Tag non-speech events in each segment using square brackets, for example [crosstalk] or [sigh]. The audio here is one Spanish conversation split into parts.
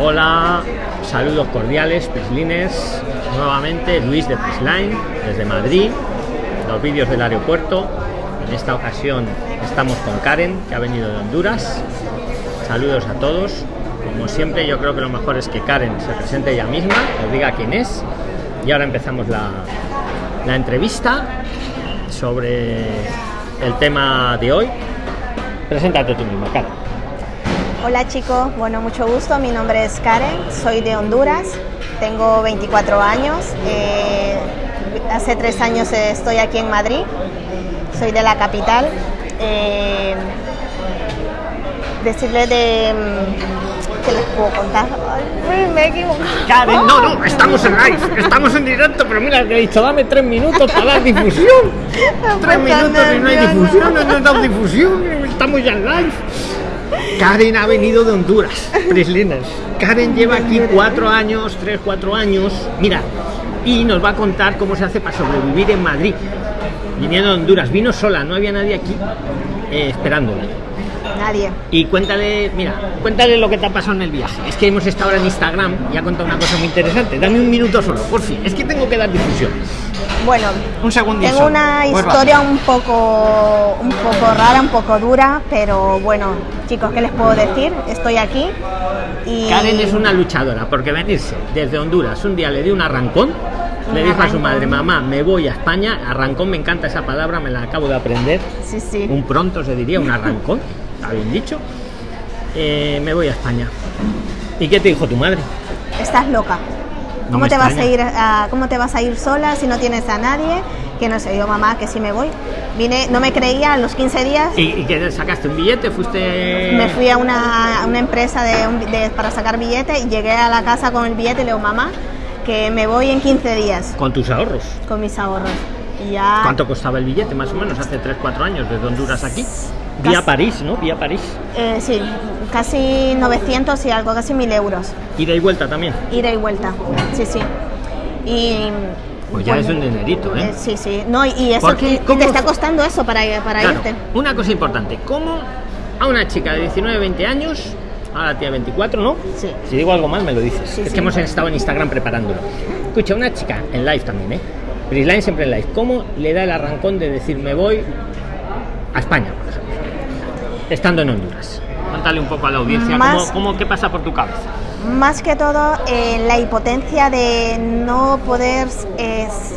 Hola, saludos cordiales, Prislines. Nuevamente Luis de Prisline, desde Madrid, los vídeos del aeropuerto. En esta ocasión estamos con Karen, que ha venido de Honduras. Saludos a todos. Como siempre, yo creo que lo mejor es que Karen se presente ella misma, os diga quién es. Y ahora empezamos la, la entrevista sobre el tema de hoy. Preséntate tú misma, Karen. Hola chicos, bueno, mucho gusto. Mi nombre es Karen, soy de Honduras, tengo 24 años. eh, hace tres años estoy aquí en Madrid, soy de la capital. Eh, decirle de. mm, ¿Qué les puedo contar? Ay, me he equivocado. Karen, no, no, estamos en live, estamos en directo, pero mira, que he dicho, dame tres minutos para dar difusión. [laughs] Tres minutos y no hay difusión, no nos dado difusión, estamos ya en live. Karen ha venido de Honduras, Prislinas. Karen lleva aquí cuatro años, tres, cuatro años, mira, y nos va a contar cómo se hace para sobrevivir en Madrid. Viniendo de Honduras, vino sola, no había nadie aquí eh, esperándola. Nadie. Y cuéntale, mira, cuéntale lo que te ha pasado en el viaje. Es que hemos estado ahora en Instagram y ha contado una cosa muy interesante. Dame un minuto solo, por fin. Es que tengo que dar difusión. Bueno, Un segundito. tengo una historia un poco, un poco rara, un poco dura, pero bueno, chicos, ¿qué les puedo decir? Estoy aquí y. Karen es una luchadora, porque venirse desde Honduras un día le dio un arrancón. Le dijo a su madre, mamá, me voy a España. Arrancón, me encanta esa palabra, me la acabo de aprender. Sí, sí. Un pronto se diría, un arrancón. [laughs] Está bien dicho. Eh, me voy a España. ¿Y qué te dijo tu madre? Estás loca. No ¿Cómo te, vas a ir a, ¿Cómo te vas a ir sola si no tienes a nadie? Que no sé, yo mamá, que sí me voy. Vine, no me creía, a los 15 días ¿Y, y que sacaste un billete? ¿Fuiste...? me fui a una, a una empresa de, de- para sacar billetes y llegué a la casa con el billete y le digo, mamá, que me voy en 15 días Con tus ahorros. con mis ahorros. Y ya... ¿Cuánto costaba el billete más o menos hace 3-4 años desde Honduras aquí? Vía París, ¿no? Vía París. Eh, sí, casi 900 y algo, casi 1000 euros. Ida y vuelta también. Ida y vuelta. Sí, sí. Y... Pues ya bueno, es un dinerito, ¿eh? eh, sí, sí. No, y eso ¿Por qué? y ¿Cómo te está costando eso para, para Claro, irte. una cosa importante. ¿Cómo a una chica de 19, 20 años, ahora tiene 24, ¿no? Sí. Si digo algo mal, me lo dices. Sí, es sí. que hemos estado en Instagram preparándolo. Escucha, una chica en live también, ¿eh? Prisline siempre en live. ¿Cómo le da el arrancón de decir me voy a España, por ejemplo? Estando en Honduras. Cuéntale un poco a la audiencia Más- cómo, cómo- qué pasa por tu cabeza. Más que todo, eh, la impotencia de no poder... es-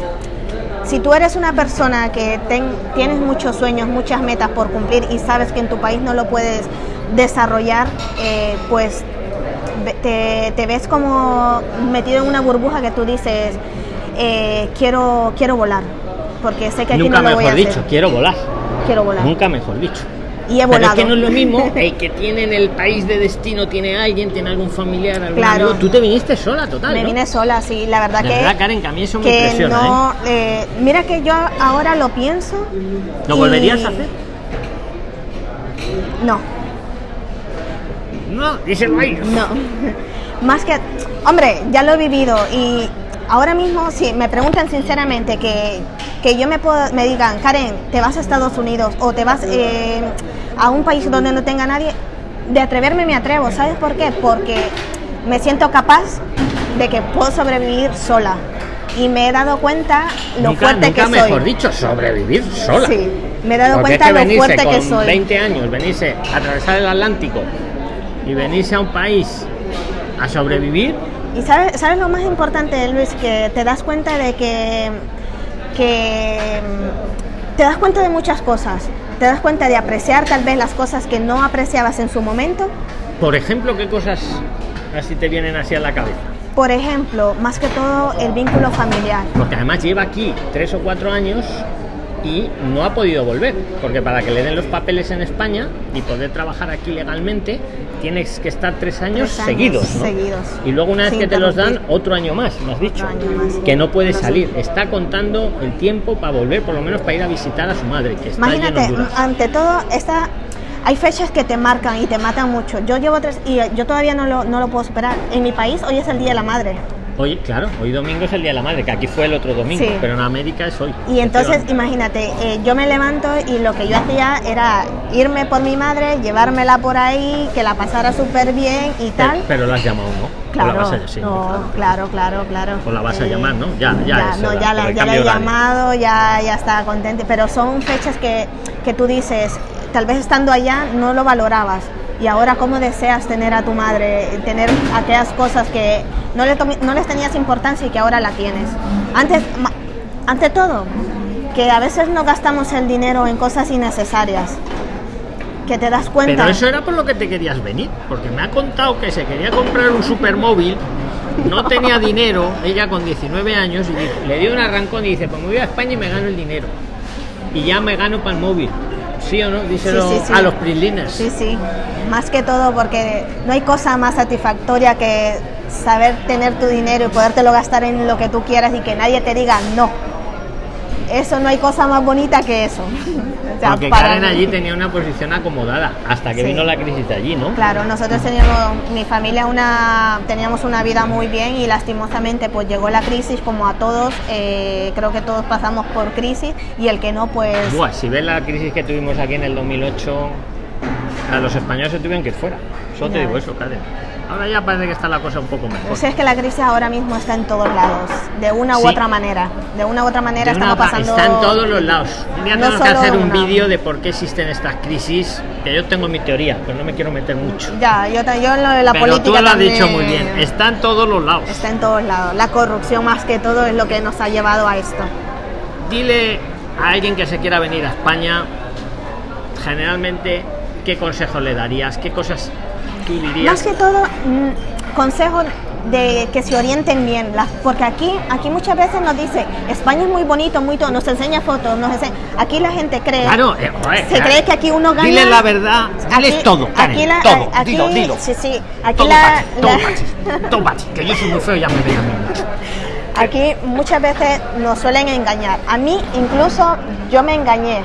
si tú eres una persona que ten- tienes muchos sueños, muchas metas por cumplir y sabes que en tu país no lo puedes desarrollar, eh, pues ve- te, te ves como metido en una burbuja que tú dices, eh, quiero, quiero volar, porque sé que aquí Nunca no lo voy a mejor hacer. dicho, quiero volar. Quiero volar. Nunca mejor dicho. Y he Pero es volado. que no es lo mismo [laughs] el que tiene en el país de destino, tiene alguien, tiene algún familiar, algún Claro. amigo. Tú te viniste sola, total. Me ¿no? vine sola, sí, la verdad De que... verdad, Karen, que a mí eso me que impresiona, no, eh, mira que yo ahora lo pienso. ¿Lo y- volverías a hacer? No, No, díselo ahí. no. [laughs] Más que, hombre, ya lo he vivido y ahora mismo si me preguntan sinceramente que, que yo me puedo, me digan, Karen, te vas a Estados Unidos o te vas eh, a un país donde no tenga nadie, de atreverme me atrevo, ¿sabes por qué? Porque me siento capaz de que puedo sobrevivir sola y me he dado cuenta lo nunca, fuerte nunca que mejor soy. dicho, sobrevivir sola. Sí, me he dado Porque cuenta es que lo fuerte que con soy. 20 años, venirse a atravesar el Atlántico y venirse a un país a sobrevivir, Y sabes, sabes lo más importante, Luis, que te das cuenta de que, que mm, te das cuenta de muchas cosas. Te das cuenta de apreciar tal vez las cosas que no apreciabas en su momento. por ejemplo, ¿qué cosas así te vienen así a la cabeza? Por ejemplo, más que todo el vínculo familiar. Porque además lleva aquí tres o cuatro años y no ha podido volver. Porque para que le den los papeles en España y poder trabajar aquí legalmente, tienes que estar tres años, Tres años seguidos. ¿no? seguidos, Y luego una vez sin que te los dan, otro año más, me has dicho. Más. Que no puede No sé. salir. Está contando el tiempo para volver, por lo menos para ir a visitar a su madre, que está en Imagínate, Honduras. ante todo, esta, hay fechas que te marcan y te matan mucho. Yo llevo tres y yo todavía no lo, no lo puedo superar. En mi país hoy es el Día de la Madre. Hoy, claro, hoy domingo es el Día de la Madre, que aquí fue el otro domingo, Sí. pero en América es hoy. Y entonces, imagínate, eh, yo me levanto y lo que yo hacía era irme por mi madre, llevármela por ahí, que la pasara súper bien y tal. pero la has llamado, ¿no? Claro, la vas a, sí, no, claro. claro, claro, claro. O la vas a Eh, llamar, ¿no? Ya, ya es no, ya la, ya he llamado, ya, ya está contenta. Pero son fechas que, que tú dices, tal vez estando allá no lo valorabas. Y ahora, ¿cómo deseas tener a tu madre? Tener aquellas cosas que no, le no les tenías importancia y que ahora la tienes. Antes, ante todo, que a veces no gastamos el dinero en cosas innecesarias. Que te das cuenta. Pero eso era por lo que te querías venir, porque me ha contado que se quería comprar un supermóvil, no tenía dinero, ella con 19 años, y le dio un arrancón y dice, pues me voy a España y me gano el dinero. Y ya me gano para el móvil. ¿Sí o no? Díselo Sí, sí, sí. a los prislines. Sí, sí, más que todo porque no hay cosa más satisfactoria que saber tener tu dinero y podértelo gastar en lo que tú quieras y que nadie te diga no. Eso no hay cosa más bonita que eso. O sea, Porque para Karen mí- allí tenía una posición acomodada, hasta que Sí. vino la crisis de allí, ¿no? Claro, nosotros teníamos, mi familia una, teníamos una vida muy bien y lastimosamente pues llegó la crisis como a todos, eh, creo que todos pasamos por crisis y el que no pues... Buah, si ves la crisis que tuvimos aquí en el 2008, a los españoles se tuvieron que ir fuera. Solo te digo eso, Karen. Ahora ya parece que está la cosa un poco mejor. Pues es que la crisis ahora mismo está en todos lados, de una u Sí. otra manera. De una u otra manera estamos pasando... Está en todos los lados. Un día no tenemos que hacer un vídeo de por qué existen estas crisis, que yo tengo mi teoría, pero no me quiero meter mucho. Ya, yo, yo en lo de la pero política tú lo has también dicho muy bien, está en todos los lados. Está en todos lados. La corrupción más que todo es lo que nos ha llevado a esto. Dile a alguien que se quiera venir a España, generalmente, ¿qué consejos le darías? ¿Qué cosas tú dirías? Más que todo, mm, consejo de que se orienten bien, las- porque aquí, aquí muchas veces nos dice, España es muy bonito, muy todo, nos enseña fotos, nos enseña, aquí la gente cree, Claro, eh, joder, se cree que aquí uno gana. Dile la verdad, diles todo, Karen, aquí la- todo, aquí- dilo, dilo. Sí, sí, aquí Todo la, todo la- todo que yo soy muy feo, ya me mucho. [laughs] Aquí muchas veces nos suelen engañar. A mí incluso yo me engañé,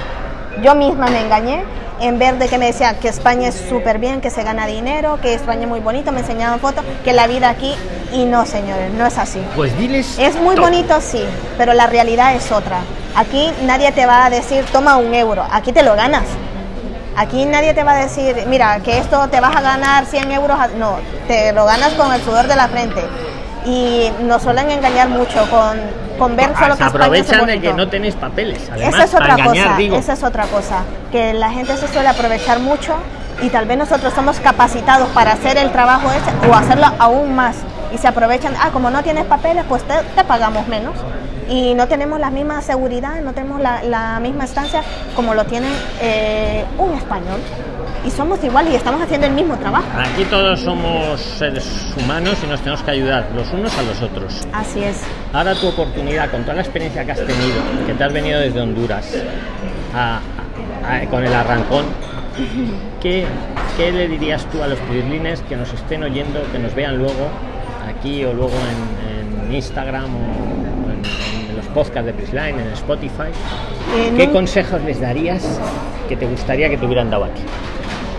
yo misma me engañé en ver de que me decían que España es súper bien, que se gana dinero, que España es muy bonito, me enseñaban fotos, que la vida aquí y no señores, no es así. Pues diles. Es muy bonito, sí, pero la realidad es otra. Aquí nadie te va a decir, toma un euro, aquí te lo ganas. Aquí nadie te va a decir, mira, que esto te vas a ganar 100 euros. a-". No, te lo ganas con el sudor de la frente. Y nos suelen engañar mucho con, con ver Ah, solo se que España es aprovechan de que no tenéis papeles. Además, Esa es otra engañar, cosa, digo. esa es otra cosa, que la gente se suele aprovechar mucho y tal vez nosotros somos capacitados para hacer el trabajo ese o hacerlo aún más y se aprovechan, ah, como no tienes papeles, pues te, te pagamos menos y no tenemos la misma seguridad, no tenemos la, la misma estancia como lo tiene eh, español y somos igual y estamos haciendo el mismo trabajo. Aquí todos somos seres humanos y nos tenemos que ayudar los unos a los otros. Así es. Ahora tu oportunidad, con toda la experiencia que has tenido, que te has venido desde Honduras a- a- a- con el arrancón, ¿qué, qué le dirías tú a los prislines que nos estén oyendo, que nos vean luego aquí o luego en, en Instagram o podcasts de Prisline, en Spotify? Eh, ¿Qué consejos les darías que te gustaría que te hubieran dado aquí?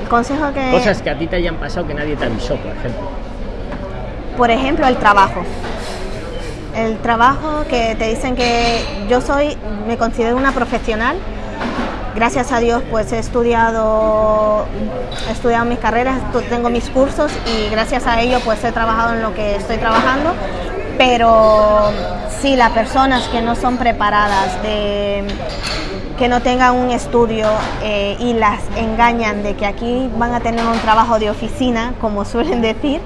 consejo que... Cosas que a ti te hayan pasado que nadie te avisó, por ejemplo. Por ejemplo, el trabajo. El trabajo que te dicen que yo soy, me considero una profesional. Gracias a Dios, pues he estudiado, he estudiado mis carreras, tengo mis cursos y gracias a ello, pues he trabajado en lo que estoy trabajando. Pero sí, las personas que no son preparadas, de, que no tengan un estudio eh, y las engañan de que aquí van a tener un trabajo de oficina, como [laughs] suelen decir,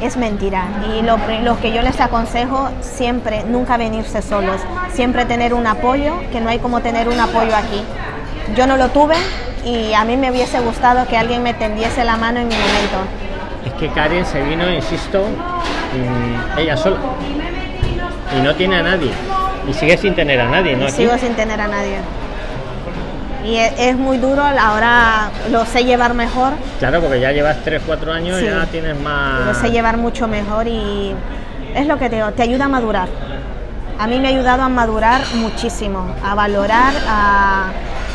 es mentira. Y lo, lo que yo les aconsejo siempre, nunca venirse solos, siempre tener un apoyo, que no hay como tener un apoyo aquí. Yo no lo tuve y a mí me hubiese gustado que alguien me tendiese la mano en mi momento. Es que Karen se vino, insisto, ella sola. Y no tiene a nadie. Y sigue sin tener a nadie, ¿no? Aquí. Sigo sin tener a nadie. Y es, es muy duro, ahora lo sé llevar mejor, Claro, porque ya llevas 3, 4 años, Sí. ya tienes más... lo sé llevar mucho mejor y es lo que te digo, te ayuda a madurar. A mí me ha ayudado a madurar muchísimo, a valorar, a,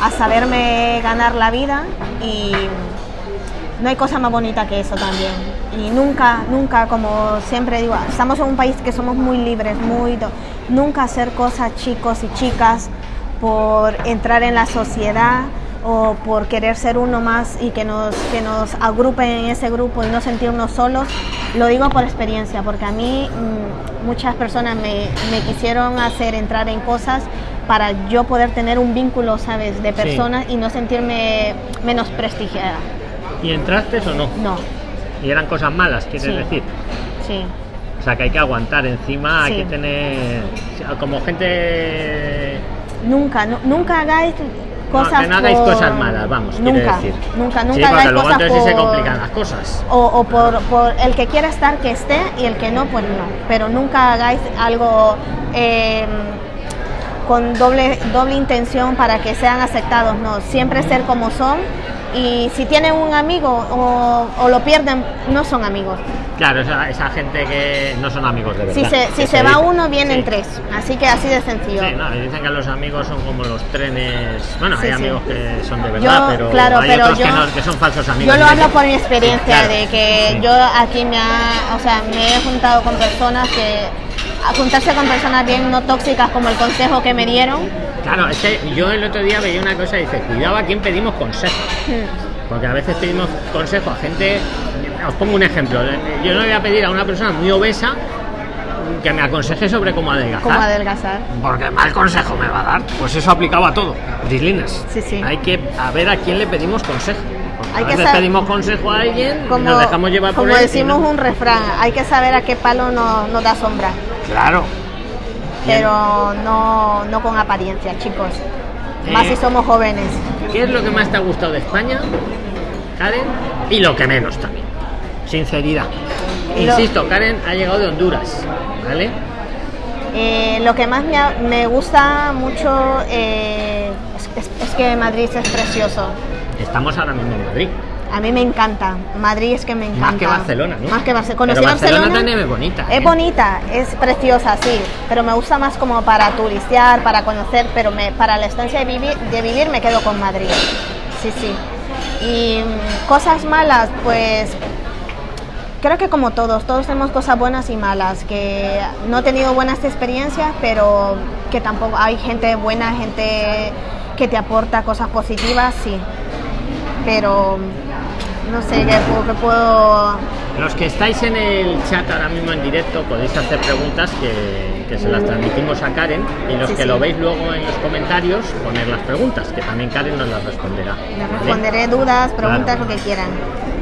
a saberme ganar la vida y no hay cosa más bonita que eso también. Y nunca, nunca, como siempre digo, estamos en un país que somos muy libres, muy... Nunca hacer cosas chicos y chicas por entrar en la sociedad o por querer ser uno más y que nos, que nos agrupen en ese grupo y no sentirnos solos. Lo digo por experiencia, porque a mí mm, muchas personas me, me quisieron hacer entrar en cosas para yo poder tener un vínculo, ¿sabes?, de Sí. personas y no sentirme menos prestigiada. ¿Y entraste o no? No, Y eran cosas malas, quieres Sí. decir. sí. O sea, que hay que aguantar encima, hay Sí. que tener... Como gente... Nunca, nu- nunca hagáis No, cosas que no hagáis por- cosas malas, vamos, nunca, decir. Nunca, Sí, nunca porque hagáis luego cosas sí se por- complican las cosas. O, o por, por el que quiera estar que esté y el que no, pues no. Pero nunca hagáis algo eh, con doble, doble intención para que sean aceptados, no. Siempre ser como son y si tienen un amigo o, o lo pierden, no son amigos. Claro, esa, esa gente que no son amigos de verdad. Si se, si que se va uno, vienen sí. tres. Así que así de sencillo. Sí, no, y dicen que los amigos son como los trenes. Bueno, Sí, hay amigos que son de verdad, Yo, pero claro, hay pero otros que, yo- no- que son falsos amigos. Yo lo hablo que- por mi experiencia Claro, de que yo aquí me ha, o sea, me he juntado con personas que a juntarse con personas bien no tóxicas como el consejo que me dieron. Claro, es que yo el otro día veía una cosa y dice, cuidado a quién pedimos consejo. Hmm. Porque a veces pedimos consejo a gente. Os pongo un ejemplo. Yo no voy a pedir a una persona muy obesa que me aconseje sobre cómo adelgazar. Cómo adelgazar. Porque mal consejo me va a dar. Pues eso aplicaba a todo. Dislinas. Sí, sí. Hay que a ver a quién le pedimos consejo. Porque Hay a que veces pedimos consejo a alguien y Como, nos dejamos llevar por como él y decimos no. un refrán, hay que saber a qué palo no- nos da sombra, Claro. pero no, no con apariencia, chicos. Más Eh. si somos jóvenes. ¿Qué es lo que más te ha gustado de España, Karen? Y lo que menos también. Sinceridad. Insisto, Karen ha llegado de Honduras, ¿vale? Eh, lo que más me, ha- me gusta mucho eh, es, es- es que Madrid es precioso. Estamos ahora mismo en Madrid. A mí me encanta. Madrid es que me encanta. Más que Barcelona, ¿no? Más que Barcelona. Pero Conocí Barcelona Barcelona. también es bonita, Es ¿eh? bonita, es preciosa, sí. Pero me gusta más como para turistear, para conocer. Pero me, para la estancia de vivir, de vivir me quedo con Madrid. Sí, sí. Y mm, cosas malas, pues creo que como todos, todos tenemos cosas buenas y malas, que no he tenido buenas experiencias, pero que tampoco hay gente buena, gente que te aporta cosas positivas, sí. Pero no sé qué, puedo- qué puedo... Los que estáis en el chat ahora mismo en directo podéis hacer preguntas que, que se las transmitimos a Karen y los Sí, que sí. lo veis luego en los comentarios poner las preguntas, que también Karen nos las responderá. Les ¿vale? responderé dudas, preguntas, Claro. lo que quieran.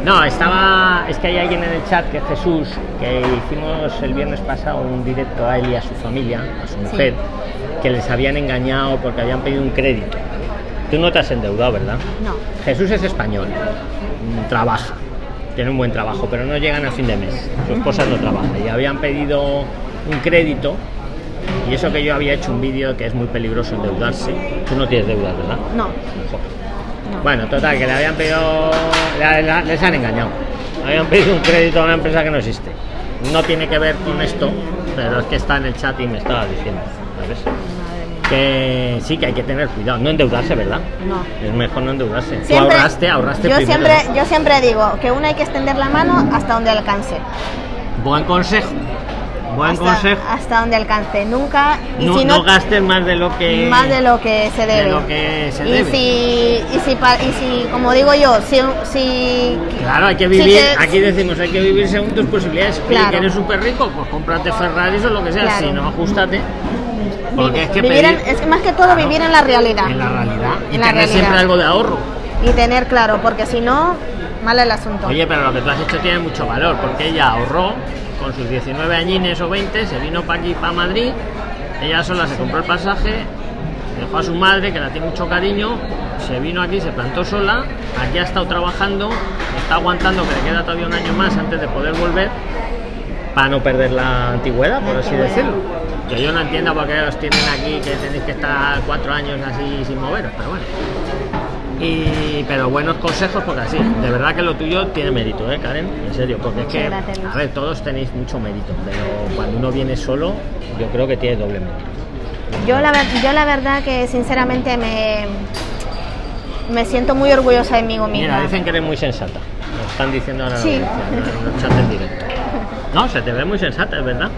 No, estaba. Es que hay alguien en el chat que es Jesús, que hicimos el viernes pasado un directo a él y a su familia, a su mujer, que les habían engañado porque habían pedido un crédito. Tú no te has endeudado, ¿verdad? No. Jesús es español, trabaja, tiene un buen trabajo, pero no llegan a fin de mes. Su esposa no trabaja y habían pedido un crédito. Y eso que yo había hecho un vídeo que es muy peligroso endeudarse. Tú no tienes deudas, ¿verdad? No. No. Bueno, total, que le habían pedido. les han engañado. Habían pedido un crédito a una empresa que no existe. No tiene que ver con esto, pero es que está en el chat y me estaba diciendo. ¿sabes? Que sí, que hay que tener cuidado. No endeudarse, ¿verdad? No. Es mejor no endeudarse. Tú Siempre- ahorraste, ahorraste yo primero. siempre, yo siempre digo que uno hay que extender la mano hasta donde alcance. Buen consejo. Buen hasta, consejo. hasta donde alcance. Nunca. Y No, si no no, gastes más de lo que. más de lo que se debe. lo que se y debe. Si, y, si, pa- y si, como digo yo, si, si Claro, hay que si vivir, te- aquí decimos, hay que vivir según tus posibilidades. Oye, Claro. que eres súper rico, pues cómprate Ferraris o lo que sea, Claro. si no, ajustate. Porque es que vivir en- pedir- es que más que todo Claro, vivir en la realidad. En la realidad. Y En tener realidad. siempre algo de ahorro. Y tener claro, porque si no, mal el asunto. Oye, pero lo que tú has hecho tiene mucho valor, porque ella ahorró con sus 19 añines o 20, se vino para aquí, para Madrid, ella sola se compró el pasaje, dejó a su madre, que la tiene mucho cariño, se vino aquí, se plantó sola, aquí ha estado trabajando, está aguantando que le queda todavía un año más antes de poder volver, para no perder la antigüedad, por así decirlo. Que yo no entiendo por qué os tienen aquí, que tenéis que estar cuatro años así sin moveros, pero bueno. Y, pero buenos consejos porque así, de verdad que lo tuyo tiene mérito, ¿eh, Karen? En serio, porque es que, a ver, todos tenéis mucho mérito, pero cuando uno viene solo, yo creo que tiene doble mérito. Yo la, yo la verdad que sinceramente me, me siento muy orgullosa de mí misma. Mira, dicen que eres muy sensata. están diciendo ahora en la Sí. audiencia, en el chat en directo. [laughs] No, se te ve muy sensata, es verdad.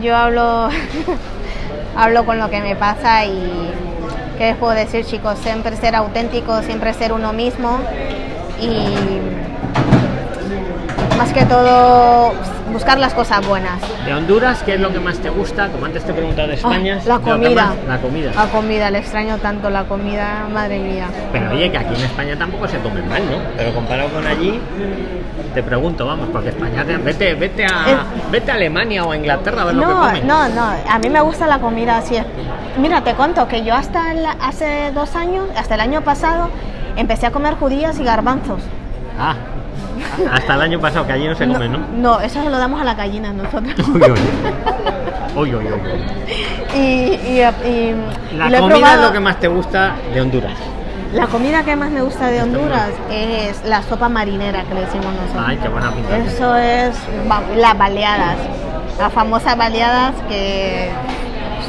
Yo hablo, [laughs] hablo con lo que me pasa y qué les puedo decir chicos, siempre ser auténtico, siempre ser uno mismo y más que todo buscar las cosas buenas. De Honduras, ¿qué es lo que más te gusta? Como antes te he preguntado de España. Ah, la ¿lo que comida. más? La comida. La comida, le extraño tanto la comida, madre mía. Pero oye, que aquí en España tampoco se come mal, ¿no? Pero comparado con allí, te pregunto, vamos, porque España, te- vete, vete a, Es- vete a Alemania o a Inglaterra a ver lo que No, comen. no, no, a mí me gusta la comida así. Mira, te cuento que yo hasta el- hace dos años, hasta el año pasado, empecé a comer judías y garbanzos. Ah, hasta el año pasado, que allí no se come, ¿no? No, eso se lo damos a la gallina nosotros. Uy, uy. Uy, y, y- y- La y comida es lo que más te gusta de Honduras. La comida que más me gusta de Honduras es la sopa marinera que le decimos nosotros. Ay, qué buena pinta. Eso es las baleadas, las famosas baleadas que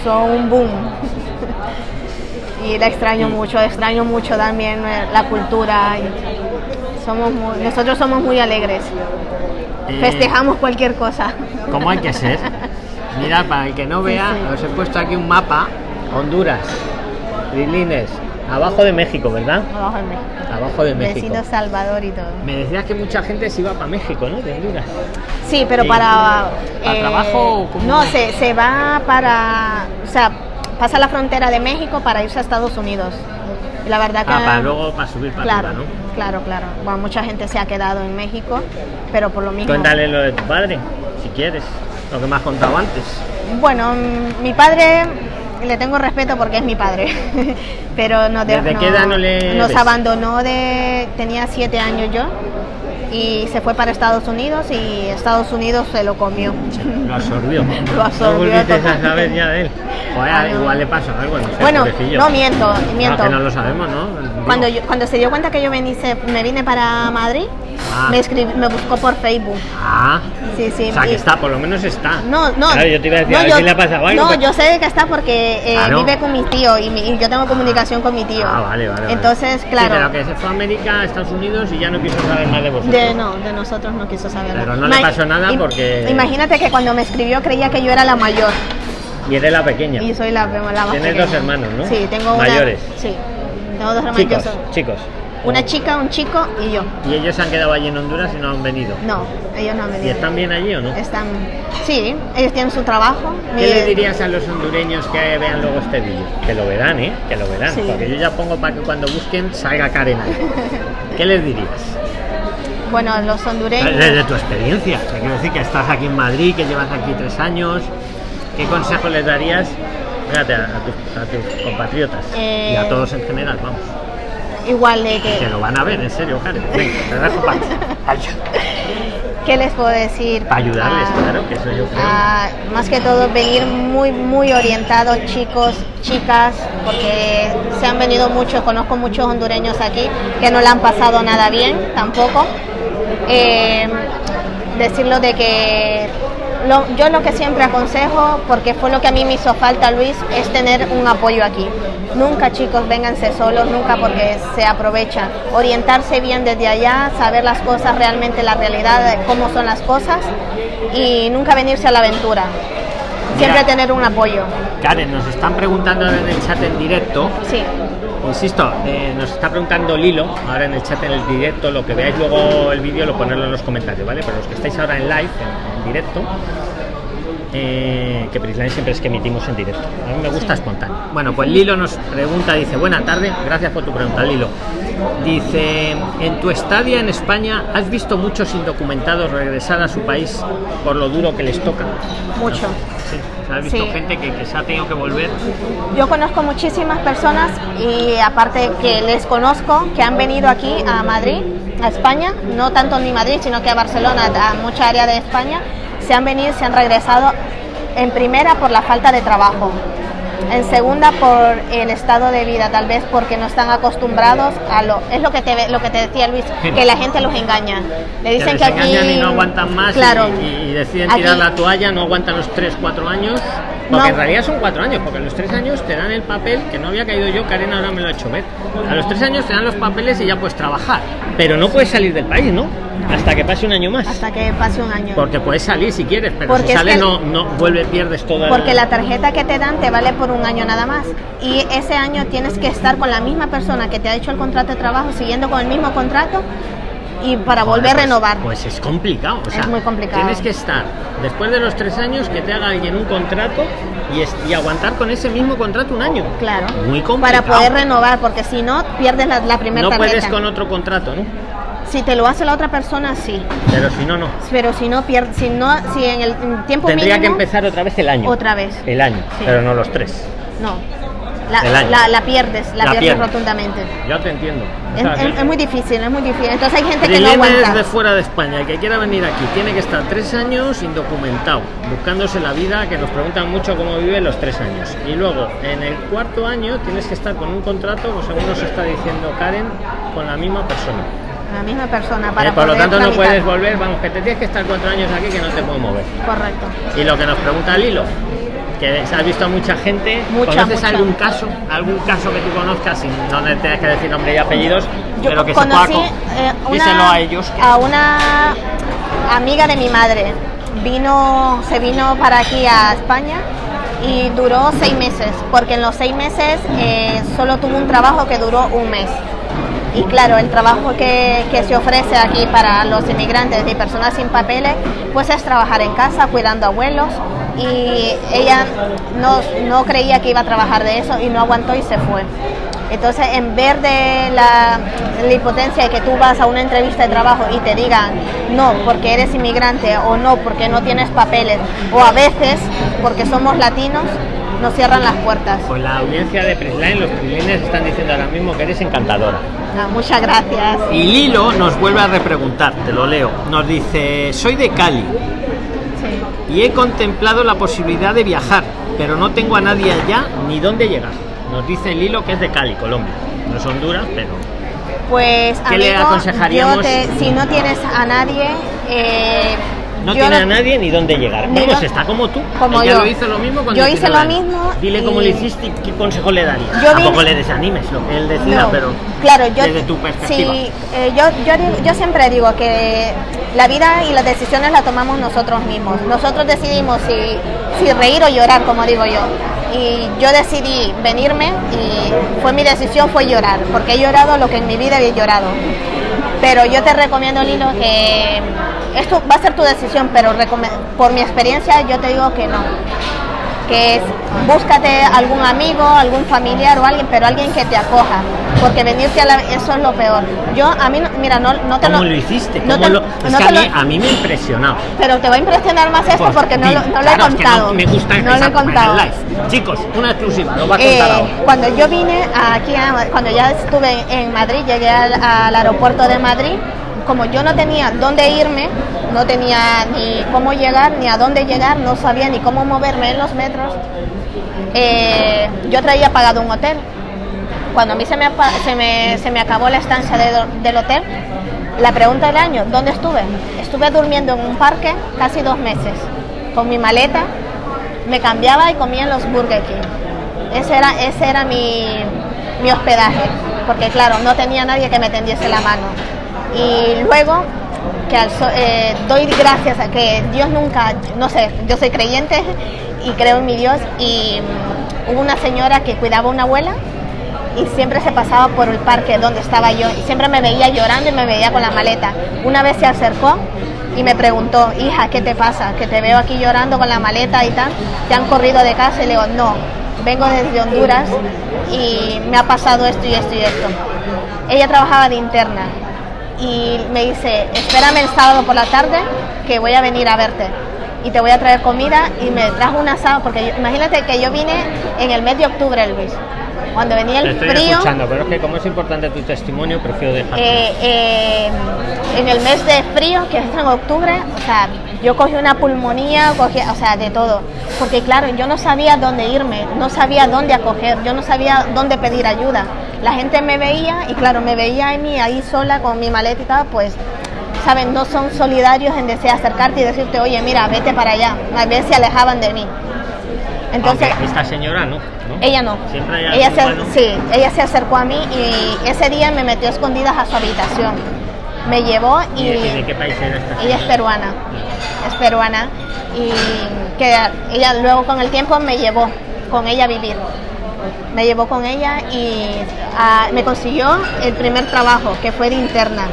son un boom. [laughs] y la extraño mucho, extraño mucho también eh, la cultura. y Somos muy- nosotros somos muy alegres, Eh, festejamos cualquier cosa. Como hay que ser. Mirad, para el que no vea, sí. os he puesto aquí un mapa. Honduras, Lilines, abajo de México, ¿verdad? Abajo de México. Abajo de México. Vecino Salvador y todo. Me decías que mucha gente se iba para México, ¿no? De Honduras. Sí, pero para... ¿Para trabajo o cómo? No, se, se va para... O sea, pasa la frontera de México para irse a Estados Unidos. Y la verdad que... Ah, para luego para subir para Claro, arriba, ¿no? claro, claro. Bueno, mucha gente se ha quedado en México, pero por lo mismo... Cuéntale lo de tu padre, si quieres. Lo que me has contado antes. Bueno, mm, mi padre le tengo respeto porque es mi padre, [laughs] pero no de- ¿Desde qué edad no le nos ves? abandonó de tenía siete años yo y se fue para Estados Unidos y Estados Unidos se lo comió. Lo absorbió. [laughs] Lo absorbió No volviste a saber ya de él. Joder, Ah, no. igual le pasó algo, no sé, Bueno, no miento, miento. No, que no lo sabemos, ¿no? Cuando, yo- cuando se dio cuenta que yo me, me vine para Madrid, Ah. me, escribi- me buscó por Facebook. Ah, Sí, sí. o sea, que y- está, por lo menos está. No, no. Claro, yo te iba a decir, no, a ver yo- si le ha pasado algo. No, yo sé que está porque eh, vive con mi tío y, mi- y yo tengo comunicación con mi tío. Ah, vale, vale. vale. Entonces, Sí, claro. pero que se fue a América, a Estados Unidos y ya no quiso saber más de vosotros. De, no, de nosotros no quiso saber Pero no le pasó nada porque- Imagínate que cuando me escribió creía que yo era la mayor Y eres la pequeña. y soy la, la más Tienes pequeña. dos hermanos, ¿no? Sí, tengo una. Mayores. Sí, tengo dos hermanos. Chicos, soy- chicos. Una chica, un chico y yo. Y ellos se han quedado allí en Honduras y no han venido. No, ellos no han ¿Y venido. están bien allí o no? Están. Sí, ellos tienen su trabajo. ¿Qué le dirías a los hondureños que vean luego este vídeo? Que lo verán, ¿eh? Que lo verán. Sí. Porque yo ya pongo para que cuando busquen salga Karen ahí. [laughs] ¿Qué les dirías? Bueno, los hondureños. Desde tu experiencia. Te quiero decir que estás aquí en Madrid, que llevas aquí tres años. ¿Qué consejo les darías fíjate, a, a tus, a tus compatriotas? Eh, Y a todos en general, vamos. Igual de Que que. lo van a ver, en serio, Karen. Venga, te dejo para [laughs] ¿Qué les puedo decir? Para ayudarles, Ah, claro, que eso yo creo. Ah, más que todo venir muy muy orientados chicos chicas porque se han venido muchos conozco muchos hondureños aquí que no le han pasado nada bien tampoco Eh, decirlo de que lo- yo lo que siempre aconsejo porque fue lo que a mí me hizo falta Luis es tener un apoyo aquí nunca chicos vénganse solos nunca porque se aprovechan orientarse bien desde allá saber las cosas realmente la realidad cómo son las cosas y nunca venirse a la aventura. Siempre Mira. tener un apoyo. Karen, nos están preguntando en el chat en directo. Sí. Insisto, eh, nos está preguntando Lilo, ahora en el chat en el directo, lo que veáis luego el vídeo lo ponerlo en los comentarios, ¿vale? Pero los que estáis ahora en live, en, en directo, eh, que Prisline siempre es que emitimos en directo. A mí me gusta espontáneo. Bueno, pues Lilo nos pregunta, dice, buena tarde, gracias por tu pregunta, Lilo. Dice, en tu estadia en España, ¿has visto muchos indocumentados regresar a su país por lo duro que les toca? Mucho. Sí, o sea, has visto Sí. gente que, que se ha tenido que volver. Yo conozco muchísimas personas y aparte que les conozco que han venido aquí a Madrid, a España, no tanto ni Madrid, sino que a Barcelona, a mucha área de España, se han venido y se han regresado en primera por la falta de trabajo. En segunda por el estado de vida, tal vez porque no están acostumbrados a lo es lo que te lo que te decía Luis, [laughs] que la gente los engaña. Le dicen que, aquí y no aguantan más claro, y, deciden tirar la toalla, no aguantan los 3, 4 años. Porque en realidad son 4 años, porque a los 3 años te dan el papel, que no había caído yo, Karen ahora me lo ha hecho ver. A los 3 años te dan los papeles y ya puedes trabajar, pero no puedes salir del país, ¿no? Hasta que pase un año más. Hasta que pase un año. Porque puedes salir si quieres, pero si sales no, no vuelve, pierdes toda Porque la tarjeta que te dan te vale por un año nada más. Y ese año tienes que estar con la misma persona que te ha hecho el contrato de trabajo, siguiendo con el mismo contrato y para volver a pues, renovar. Pues es complicado. O sea, es muy complicado. Tienes que estar, después de los tres años, que te haga alguien un contrato y, y aguantar con ese mismo contrato un año. Claro. Muy complicado. Para poder renovar, porque si no, pierdes la, la primera No puedes con otro contrato, ¿no? Si te lo hace la otra persona, sí. Pero si no, no. Pero si no, pierde, si no, si en el tiempo Tendría que empezar otra vez el año. Otra vez. El año, pero no los tres. No. La, la, pierdes, la, pierdes rotundamente. Ya te entiendo. es, muy difícil, es muy difícil. Entonces hay gente que no aguanta. de fuera de España, que quiera venir aquí, tiene que estar tres años indocumentado, buscándose la vida, que nos preguntan mucho cómo vive los tres años. Y luego, en el cuarto año, tienes que estar con un contrato, pues según nos está diciendo Karen, con la misma persona la misma persona para eh, por lo tanto no puedes volver vamos que te tienes que estar cuatro años aquí que no te puedes mover correcto y lo que nos pregunta Lilo que se ha visto a mucha gente. ¿conoces algún caso algún caso que tú conozcas sin no tienes que decir nombre y apellidos pero que conocí, se eh, una, a ellos. a una amiga de mi madre. Vino se vino para aquí a España y duró seis meses porque en los seis meses eh, solo tuvo un trabajo que duró un mes. Y claro, el trabajo que, que, se ofrece aquí para los inmigrantes y personas sin papeles, pues es trabajar en casa cuidando abuelos y ella no, no creía que iba a trabajar de eso y no aguantó y se fue. Entonces, en ver de la, la, impotencia de que tú vas a una entrevista de trabajo y te digan no porque eres inmigrante o no porque no tienes papeles o a veces porque somos latinos, nos cierran las puertas. Pues la audiencia de Prisline, los prislines están diciendo ahora mismo que eres encantadora. Ah, muchas gracias. Y Lilo nos vuelve a repreguntar, te lo leo. Nos dice, soy de Cali. Y he contemplado la posibilidad de viajar, pero no tengo a nadie allá ni dónde llegar. Nos dice Lilo que es de Cali, Colombia. No es Honduras, pero pues ¿Qué le aconsejaríamos? si no tienes a nadie, eh, no tiene a nadie ni dónde llegar. Vamos, está como tú. Como yo. lo hizo lo mismo cuando Yo hice lo mismo. Dile cómo le hiciste y qué consejo le darías. Yo Tampoco le desanimes lo que él decida, pero claro, yo, desde tu perspectiva. Sí, eh, yo, yo, yo siempre digo que la vida y las decisiones las tomamos nosotros mismos. Nosotros decidimos si, si reír o llorar, como digo yo y yo decidí venirme y fue mi decisión fue llorar porque he llorado lo que en mi vida había llorado pero yo te recomiendo Lilo que esto va a ser tu decisión, pero por mi experiencia yo te digo que no. Que es, búscate algún amigo, algún familiar o alguien, pero alguien que te acoja. Porque venirte a la, eso es lo peor. Yo, a mí, mira, no, no te ¿Cómo lo, hiciste? No te, lo, es que a, mí, a, mí, me impresionado. Pero te va a impresionar más esto pues, porque no, lo, no lo he contado. no, me gusta no lo he contado. Live. Chicos, una exclusiva, lo va a contar eh, ahora. Cuando yo vine aquí, cuando ya estuve en Madrid, llegué al, al aeropuerto de Madrid, como yo no tenía dónde irme, no tenía ni cómo llegar, ni a dónde llegar, no sabía ni cómo moverme en los metros, eh, yo traía pagado un hotel. Cuando a mí se me, se me, se me acabó la estancia del hotel, la pregunta del año, ¿dónde estuve? Estuve durmiendo en un parque casi dos meses, con mi maleta, me cambiaba y comía en los Burger King. Ese era, ese era mi, mi hospedaje, porque claro, no tenía nadie que me tendiese la mano. Y luego que eh, doy gracias a que Dios nunca, no sé, yo soy creyente y creo en mi Dios y mm, hubo una señora que cuidaba a una abuela y siempre se pasaba por el parque donde estaba yo y siempre me veía llorando y me veía con la maleta. Una vez se acercó y me preguntó, hija, ¿qué te pasa? Que te veo aquí llorando con la maleta y tal. ¿Te han corrido de casa? Y le digo, no, vengo desde Honduras y me ha pasado esto y esto y esto. Ella trabajaba de interna y me dice, espérame el sábado por la tarde que voy a venir a verte y te voy a traer comida y me trajo un asado porque imagínate que yo vine en el mes de octubre, Luis. Cuando venía el estoy frío. Escuchando, pero es que como es importante tu testimonio, prefiero dejar. Eh, eh, en el mes de frío, que es en octubre, o sea, Yo cogí una pulmonía, cogí, o sea, de todo. Porque claro, yo no sabía dónde irme, no sabía dónde acoger, yo no sabía dónde pedir ayuda. La gente me veía y claro, me veía a mí ahí sola con mi maleta y tal, pues, saben, no son solidarios en desear acercarte y decirte, oye, mira, vete para allá. A veces se alejaban de mí. Entonces, esta señora no, Ella no. Siempre ella se, sí, ella se acercó a mí y ese día me metió escondidas a su habitación. Me llevó y... ¿De qué país era esta Ella es peruana. Es peruana. Y que ella luego con el tiempo me llevó con ella a vivir. Me llevó con ella y ah, me consiguió el primer trabajo, que fue de interna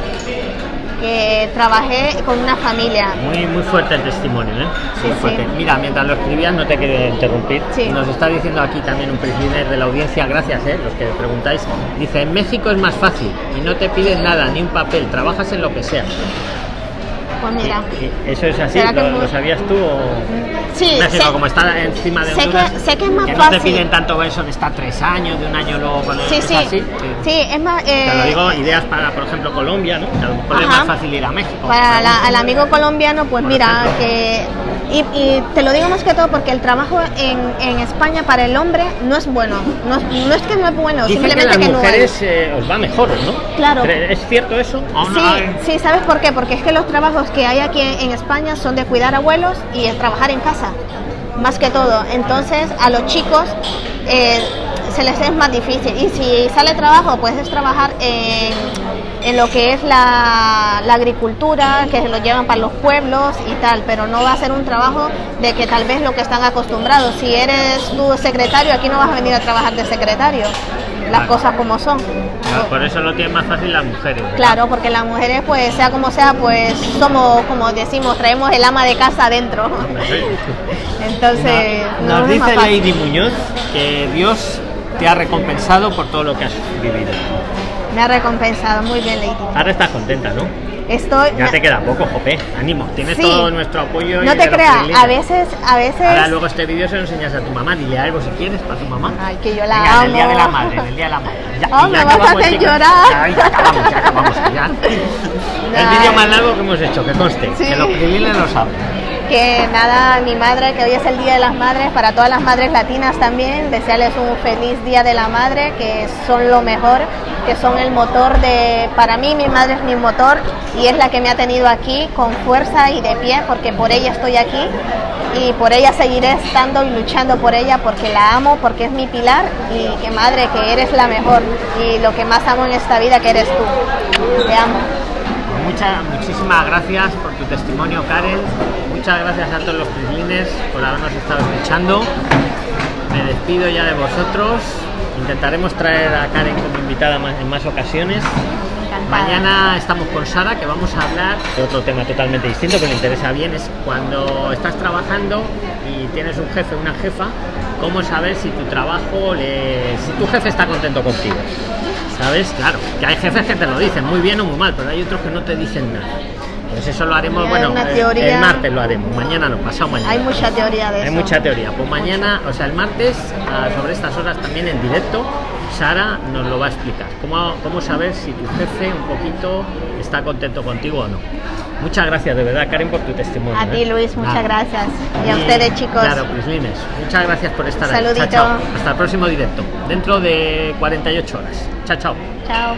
que trabajé con una familia. Muy, muy fuerte el testimonio, ¿eh? muy fuerte. Mira, mientras lo escribías, no te quiero interrumpir. Nos está diciendo aquí también un prisioner de la audiencia, gracias, ¿eh? los que preguntáis. Dice: En México es más fácil y no te piden nada, ni un papel, trabajas en lo que sea. Pues mira. ¿Eso es así? ¿Lo, sabías tú? O... Sí, México, como está encima de sé que, sé que es más que no te piden tanto eso de estar tres años, de un año luego con el, sí, sí. Así, sí. es más. Eh... Te lo digo, ideas para, por ejemplo, Colombia, ¿no? A lo mejor es más fácil ir a México. Para la, al amigo colombiano, pues mira, que y, y, te lo digo más que todo porque el trabajo en, en España para el hombre no es bueno. No, no es que no es bueno, Dicen simplemente que, las que mujeres no eh, os va mejor, ¿no? Claro. ¿Es cierto eso? Sí, sí, ¿sabes por qué? Porque es que los trabajos que hay aquí en España son de cuidar abuelos y el trabajar en casa, más que todo. Entonces, a los chicos eh, se les es más difícil. Y si sale trabajo, pues es trabajar en en lo que es la, la, agricultura, que se lo llevan para los pueblos y tal, pero no va a ser un trabajo de que tal vez lo que están acostumbrados. Si eres tu secretario, aquí no vas a venir a trabajar de secretario, las cosas como son. por eso lo tienen más fácil las mujeres. Claro, porque las mujeres, pues sea como sea, pues somos, como decimos, traemos el ama de casa adentro. [laughs] Entonces, nos, nos dice Lady Muñoz que Dios te ha recompensado por todo lo que has vivido. Me ha recompensado, muy bien, Lady. Ahora estás contenta, ¿no? Estoy. Ya te queda poco, Jope. Ánimo, tienes todo nuestro apoyo. No te creas, a veces, a veces. Ahora luego este vídeo se lo enseñas a tu mamá. Dile algo si quieres para tu mamá. Ay, que yo la Venga, amo. el día de la madre, el día de la madre. Ya, oh, me vas a hacer llorar. Ya, ya acabamos, ya acabamos. Ya. [laughs] El vídeo más largo que hemos hecho, que conste, sí. que los lo saben que nada, mi madre, que hoy es el Día de las Madres, para todas las madres latinas también, desearles un feliz Día de la Madre, que son lo mejor, que son el motor de, para mí mi madre es mi motor y es la que me ha tenido aquí con fuerza y de pie, porque por ella estoy aquí y por ella seguiré estando y luchando por ella, porque la amo, porque es mi pilar y que madre, que eres la mejor y lo que más amo en esta vida, que eres tú. Te amo. Muchas, muchísimas gracias por tu testimonio, Karen. Muchas gracias a todos los prislines por habernos estado escuchando. Me despido ya de vosotros. Intentaremos traer a Karen como invitada en más ocasiones. Encantada. Mañana estamos con Sara, que vamos a hablar de otro tema totalmente distinto que me interesa bien. Es cuando estás trabajando y tienes un jefe una jefa, cómo saber si tu trabajo, le... si tu jefe está contento contigo. ¿Sabes? Claro, que hay jefes que te lo dicen muy bien o muy mal, pero hay otros que no te dicen nada. Pues eso lo haremos, Hay bueno, el- teoría- el martes lo haremos, mañana no, pasado mañana. Hay mucha teoría de Hay eso. mucha teoría. Pues mañana, o sea, el martes, sobre estas horas también en directo, Sara nos lo va a explicar. ¿Cómo, cómo saber si tu jefe un poquito está contento contigo o no? Muchas gracias, de verdad, Karen, por tu testimonio. A ti, ¿eh? Luis, muchas gracias. Y a ustedes, chicos. Claro, Prislines, muchas gracias por estar ahí. Saludito. Chao, chao. Hasta el próximo directo, dentro de 48 horas. Chao, chao. Chao.